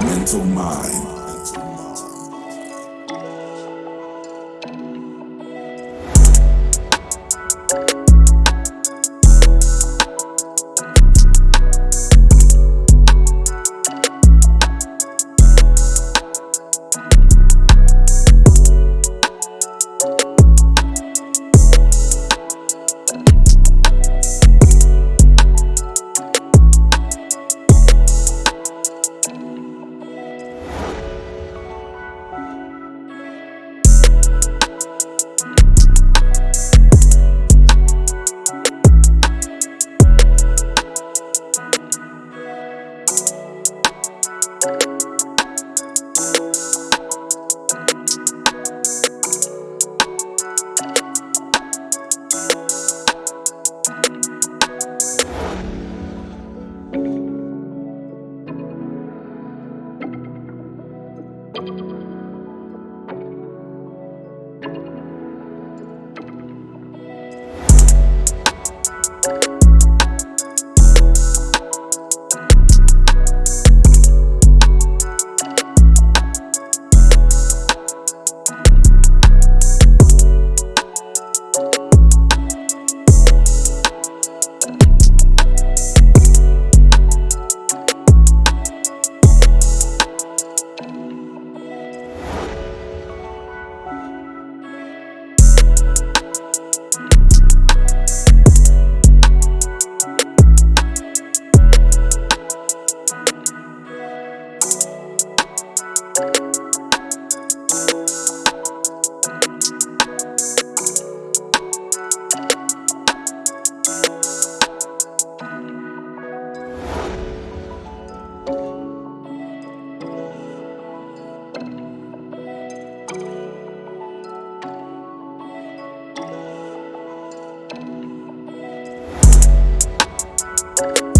mental mind. Bye.